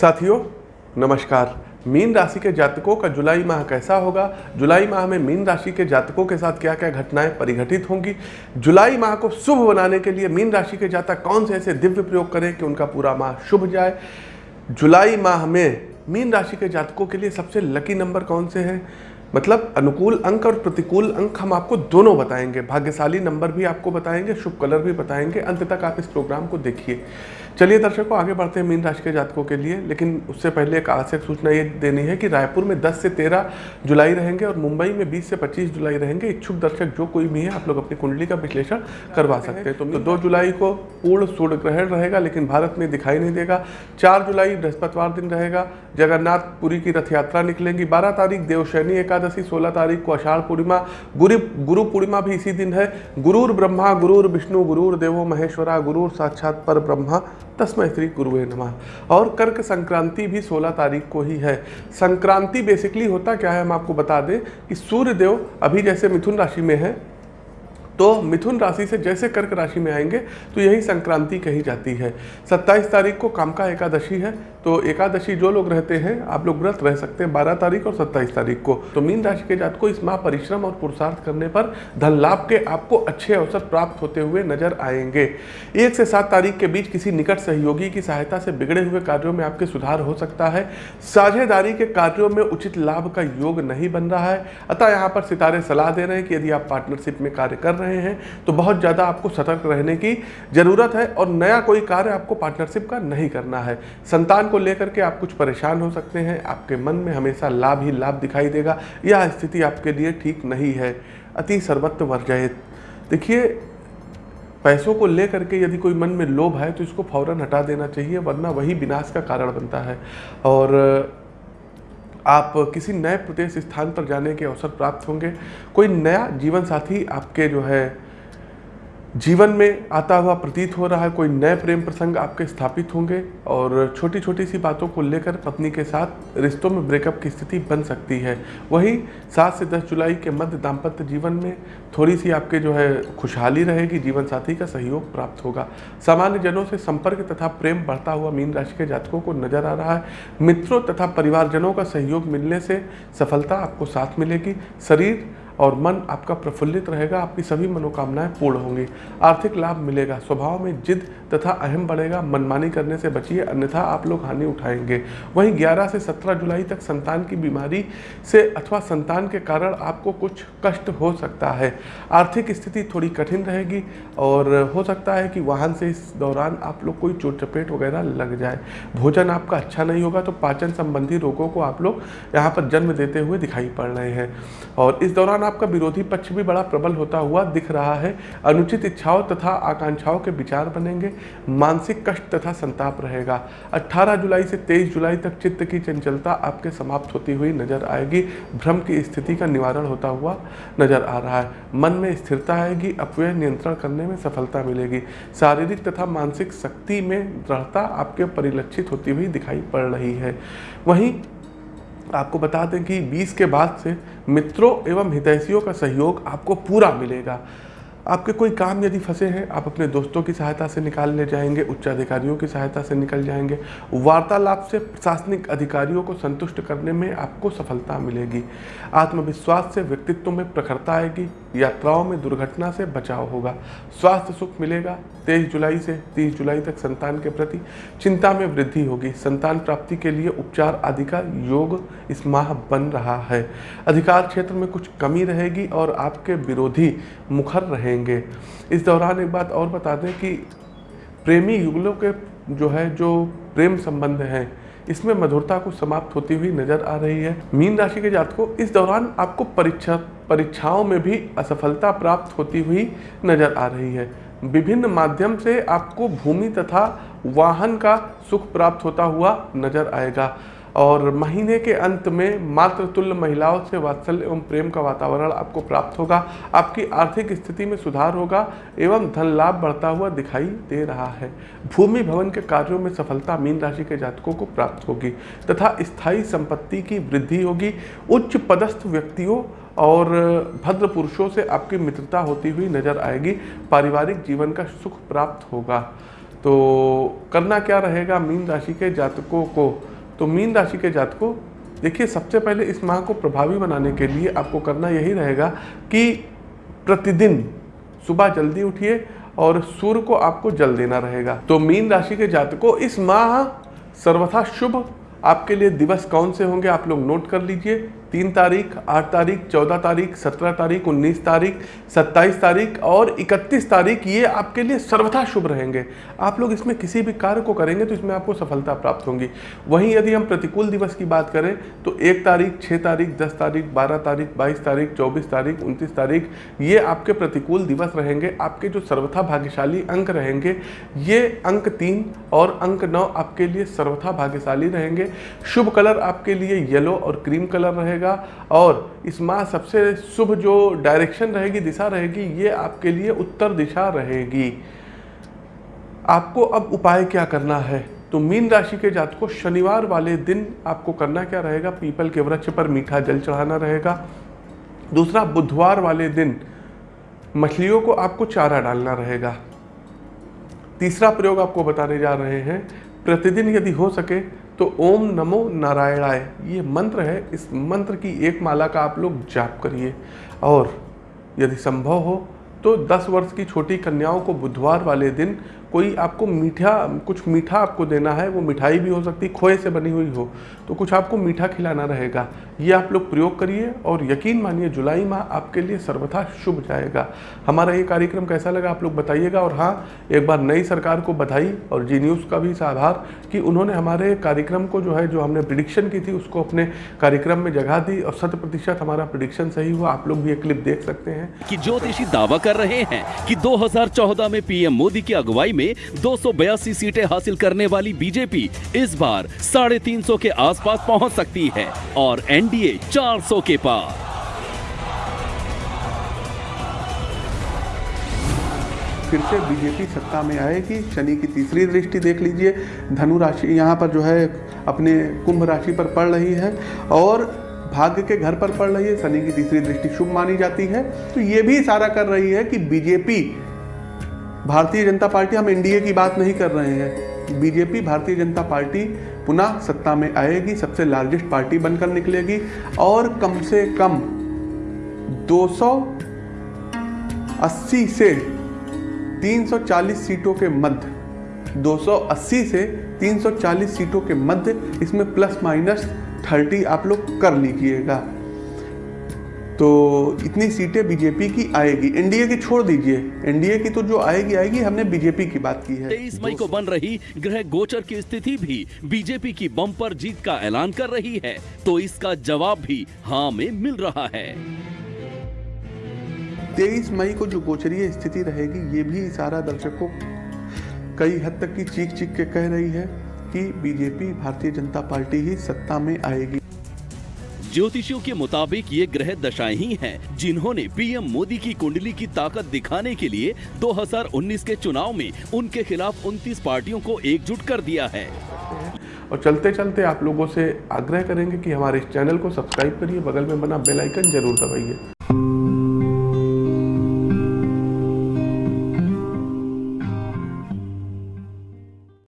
साथियों, नमस्कार। मीन राशि के जातकों का जुलाई माह कैसा होगा? जुलाई माह में मीन राशि के जातकों के साथ क्या क्या घटनाएँ परिघटित होंगी? जुलाई माह को शुभ बनाने के लिए मीन राशि के जातक कौन से ऐसे दिव्य प्रयोग करें कि उनका पूरा माह शुभ जाए? जुलाई माह में मीन राशि के जातकों के लिए सबसे लकी नंबर कौन से हैं? मतलब अनुकूल अंक और प्रतिकूल अंक हम आपको दोनों बताएँगे। भाग्यशाली नंबर भी आपको बताएँगे, शुभ कलर भी बताएँगे। अंत तक आप इस प्रोग्राम को देखिए। चलिए दर्शकों आगे बढ़ते हैं मीन राशि के जातकों के लिए लेकिन उससे पहले एक आवश्यक सूचना ये देनी है कि रायपुर में 10 से 13 जुलाई रहेंगे और मुंबई में 20 से 25 जुलाई रहेंगे। इच्छुक दर्शक जो कोई भी है आप लोग अपनी कुंडली का विश्लेषण करवा सकते हैं। तो, तो दो जुलाई को पूर्ण सूर्य ग्रहण रहेगा लेकिन भारत में दिखाई नहीं देगा। चार जुलाई बृहस्पतिवार दिन रहेगा। जगन्नाथपुरी की रथ यात्रा निकलेंगी। बारह तारीख देवशैनी एकादशी सोलह तारीख को अषाढ़ पूर्णिमा गुरु गुरु पूर्णिमा भी इसी दिन है। गुरुर ब्रह्मा गुरुर विष्णु गुरुर देवो महेश्वरा गुरुर साक्षात पर ब्रह्मा। तस्मय श्री गुरुवे नमः। और कर्क संक्रांति भी 16 तारीख को ही है। संक्रांति बेसिकली होता क्या है, हम आपको बता दें कि सूर्य देव अभी जैसे मिथुन राशि में है तो मिथुन राशि से जैसे कर्क राशि में आएँगे तो यही संक्रांति कही जाती है। 27 तारीख को काम का एकादशी है तो एकादशी जो लोग रहते हैं, आप लोग व्रत रह सकते हैं 12 तारीख और 27 तारीख को। तो मीन राशि के जात को इस माह परिश्रम और पुरुषार्थ करने पर धन लाभ के आपको अच्छे अवसर प्राप्त होते हुए नज़र आएँगे। एक से सात तारीख के बीच किसी निकट सहयोगी की सहायता से बिगड़े हुए कार्यों में आपके सुधार हो सकता है। साझेदारी के कार्यों में उचित लाभ का योग नहीं बन रहा है। अतः यहाँ पर सितारे सलाह दे रहे हैं कि यदि आप पार्टनरशिप में कार्य कर रहे हैं तो बहुत ज़्यादा आपको सतर्क रहने की ज़रूरत है और नया कोई कार्य आपको पार्टनरशिप का नहीं करना है। संतान को लेकर के आप कुछ परेशान हो सकते हैं, आपके मन में हमेशा लाभ ही लाभ दिखाई देगा, यह स्थिति आपके लिए ठीक नहीं है। अति सर्वत्र वर्जयत। देखिए, पैसों को लेकर के यदि कोई मन में लोभ है तो इसको फ़ौरन हटा देना चाहिए, वरना वही विनाश का कारण बनता है। और आप किसी नए प्रदेश स्थान पर जाने के अवसर प्राप्त होंगे। कोई नया जीवन साथी आपके जो है जीवन में आता हुआ प्रतीत हो रहा है, कोई नए प्रेम प्रसंग आपके स्थापित होंगे और छोटी छोटी सी बातों को लेकर पत्नी के साथ रिश्तों में ब्रेकअप की स्थिति बन सकती है। वही सात से दस जुलाई के मध्य दाम्पत्य जीवन में थोड़ी सी आपके जो है खुशहाली रहेगी, जीवन साथी का सहयोग प्राप्त होगा। सामान्य जनों से संपर्क तथा प्रेम बढ़ता हुआ मीन राशि के जातकों को नज़र आ रहा है। मित्रों तथा परिवारजनों का सहयोग मिलने से सफलता आपको साथ मिलेगी। शरीर और मन आपका प्रफुल्लित रहेगा, आपकी सभी मनोकामनाएँ पूर्ण होंगी। आर्थिक लाभ मिलेगा, स्वभाव में जिद तथा अहम बढ़ेगा, मनमानी करने से बचिए, अन्यथा आप लोग हानि उठाएँगे। वहीं 11 से 17 जुलाई तक संतान की बीमारी से अथवा संतान के कारण आपको कुछ कष्ट हो सकता है। आर्थिक स्थिति थोड़ी कठिन रहेगी और हो सकता है कि वाहन से इस दौरान आप लोग कोई चोट चपेट वगैरह लग जाए। भोजन आपका अच्छा नहीं होगा तो पाचन संबंधी रोगों को आप लोग यहाँ पर जन्म देते हुए दिखाई पड़ रहे हैं। और इस दौरान आपका विरोधी पक्ष भी बड़ा प्रबल होता हुआ दिख रहा है। अनुचित इच्छाओं तथा आकांक्षाओं के विचार बनेंगे। मानसिक कष्ट तथा संताप रहेगा। 18 जुलाई से 23 जुलाई तक चित्त की चंचलता आपके समाप्त होती हुई नज़र आएगी। भ्रम की स्थिति का निवारण होता हुआ नज़र आ रहा है। मन में स्थिरता आएगी। अपव्यय नियंत्रण करने में सफलता मिलेगी। शारीरिक तथा मानसिक शक्ति में दृढ़ता आपके परिलक्षित होती हुई दिखाई पड़ रही है। वहीं आपको बता दें कि 20 के बाद से मित्रों एवं हितैषियों का सहयोग आपको पूरा मिलेगा। आपके कोई काम यदि फंसे हैं, आप अपने दोस्तों की सहायता से निकाल ले जाएँगे उच्च अधिकारियों की सहायता से निकल जाएँगे। वार्तालाप से प्रशासनिक अधिकारियों को संतुष्ट करने में आपको सफलता मिलेगी। आत्मविश्वास से व्यक्तित्व में प्रखरता आएगी, यात्राओं में दुर्घटना से बचाव होगा। स्वास्थ्य सुख मिलेगा तेईस जुलाई से तीस जुलाई तक संतान के प्रति चिंता में वृद्धि होगी। संतान प्राप्ति के लिए उपचार आदि का योग इस माह बन रहा है। अधिकार क्षेत्र में कुछ कमी रहेगी और आपके विरोधी मुखर रहेंगे। इस दौरान एक बात और बता दें कि प्रेमी युगलों के जो है, जो प्रेम संबंध हैं, इसमें मधुरता को समाप्त होती हुई नज़र आ रही है। मीन राशि के जातकों, इस दौरान आपको परीक्षा, परीक्षाओं में भी असफलता प्राप्त होती हुई नज़र आ रही है। विभिन्न माध्यम से आपको भूमि तथा वाहन का सुख प्राप्त होता हुआ नज़र आएगा। और महीने के अंत में मात्र तुल्य महिलाओं से वात्सल्य एवं प्रेम का वातावरण आपको प्राप्त होगा। आपकी आर्थिक स्थिति में सुधार होगा एवं धन लाभ बढ़ता हुआ दिखाई दे रहा है। भूमि भवन के कार्यों में सफलता मीन राशि के जातकों को प्राप्त होगी तथा स्थायी संपत्ति की वृद्धि होगी। उच्च पदस्थ व्यक्तियों और भद्र पुरुषों से आपकी मित्रता होती हुई नज़र आएगी। पारिवारिक जीवन का सुख प्राप्त होगा। तो करना क्या रहेगा मीन राशि के जातकों को? तो मीन राशि के जातकों, देखिए, सबसे पहले इस माह को प्रभावी बनाने के लिए आपको करना यही रहेगा कि प्रतिदिन सुबह जल्दी उठिए और सूर्य को आपको जल देना रहेगा। तो मीन राशि के जातकों, इस माह सर्वथा शुभ। आपके लिए दिवस कौन से होंगे आप लोग नोट कर लीजिए। तीन तारीख, आठ तारीख, चौदह तारीख, सत्रह तारीख, उन्नीस तारीख, सत्ताईस तारीख और इकतीस तारीख, ये आपके लिए सर्वथा शुभ रहेंगे। आप लोग इसमें किसी भी कार्य को करेंगे तो इसमें आपको सफलता प्राप्त होंगी। वहीं यदि हम प्रतिकूल दिवस की बात करें तो एक तारीख छः तारीख, दस तारीख, बारह तारीख, बाईस तारीख, चौबीस तारीख, उनतीस तारीख, ये आपके प्रतिकूल दिवस रहेंगे। आपके जो सर्वथा भाग्यशाली अंक रहेंगे, ये अंक तीन और अंक नौ आपके लिए सर्वथा भाग्यशाली रहेंगे। शुभ कलर आपके लिए येलो और क्रीम कलर रहेगा। रहेगा। और इस माह सबसे शुभ जो डायरेक्शन रहेगी, दिशा रहेगी, ये आपके लिए उत्तर दिशा रहेगी। आपको अब उपाय क्या करना है? तो मीन राशि के जात को शनिवार वाले दिन आपको करना क्या रहेगा? पीपल के वृक्ष पर मीठा जल चढ़ाना रहेगा। दूसरा, बुधवार वाले दिन मछलियों को आपको चारा डालना रहेगा। तीसरा प्रयोग आपको बताने जा रहे हैं, प्रतिदिन यदि हो सके तो ओम नमो नारायणाय, ये मंत्र है, इस मंत्र की एक माला का आप लोग जाप करिए। और यदि संभव हो तो 10 वर्ष की छोटी कन्याओं को बुधवार वाले दिन कोई आपको मीठा, कुछ मीठा आपको देना है, वो मिठाई भी हो सकती, खोए से बनी हुई हो तो कुछ आपको मीठा खिलाना रहेगा। ये आप लोग प्रयोग करिए और यकीन मानिए, जुलाई माह आपके लिए सर्वथा शुभ जाएगा। हमारा ये कार्यक्रम कैसा लगा आप लोग बताइएगा और हाँ एक बार नई सरकार को बधाई और जी न्यूज़ का भी आभार कि उन्होंने हमारे कार्यक्रम को जो है, जो हमने प्रिडिक्शन की थी, उसको अपने कार्यक्रम में जगह दी और शत प्रतिशत हमारा प्रिडिक्शन सही हुआ। आप लोग भी एक क्लिप देख सकते हैं। कि ज्योतिषी दावा कर रहे हैं कि 2014 में पीएम मोदी की अगुवाई में दो सौ बयासी सीटें हासिल करने वाली बीजेपी इस बार साढ़े तीन के आसपास पहुँच सकती है और एनडीए 400 के पार। फिर से बीजेपी सत्ता में आएगी। शनि की तीसरी दृष्टि देख लीजिए। धनु राशि यहाँ पर जो है अपने कुंभ राशि पर पड़ रही है और भाग्य के घर पर पड़ रही है। शनि की तीसरी दृष्टि शुभ मानी जाती है। तो ये भी इशारा कर रही है कि बीजेपी भारतीय जनता पार्टी, हम एनडीए की बात नहीं कर रहे हैं। बीजेपी भारतीय जनता पार्टी, पुनः सत्ता में आएगी, सबसे लार्जेस्ट पार्टी बनकर निकलेगी और कम से कम 280 से 340 सीटों के मध्य 280 से 340 सीटों के मध्य, इसमें प्लस माइनस 30 आप लोग कर लीजिएगा। तो इतनी सीटें बीजेपी की आएगी। एनडीए की छोड़ दीजिए। एनडीए की तो जो आएगी आएगी। हमने बीजेपी की बात की है। तेईस मई को बन रही ग्रह गोचर की स्थिति भी बीजेपी की बम पर जीत का ऐलान कर रही है। तो इसका जवाब भी हाँ में मिल रहा है। तेईस मई को जो गोचरीय स्थिति रहेगी ये भी इशारा दर्शकों कई हद तक की चीख चीख के कह रही है कि बीजेपी भारतीय जनता पार्टी ही सत्ता में आएगी। ज्योतिषियों के मुताबिक ये ग्रह दशाएँ ही हैं, जिन्होंने पीएम मोदी की कुंडली की ताकत दिखाने के लिए 2019 के चुनाव में उनके खिलाफ 29 पार्टियों को एकजुट कर दिया है। और चलते चलते आप लोगों से आग्रह करेंगे कि हमारे इस चैनल को सब्सक्राइब करिए, बगल में बना बेल आइकन ज़रूर दबाइए।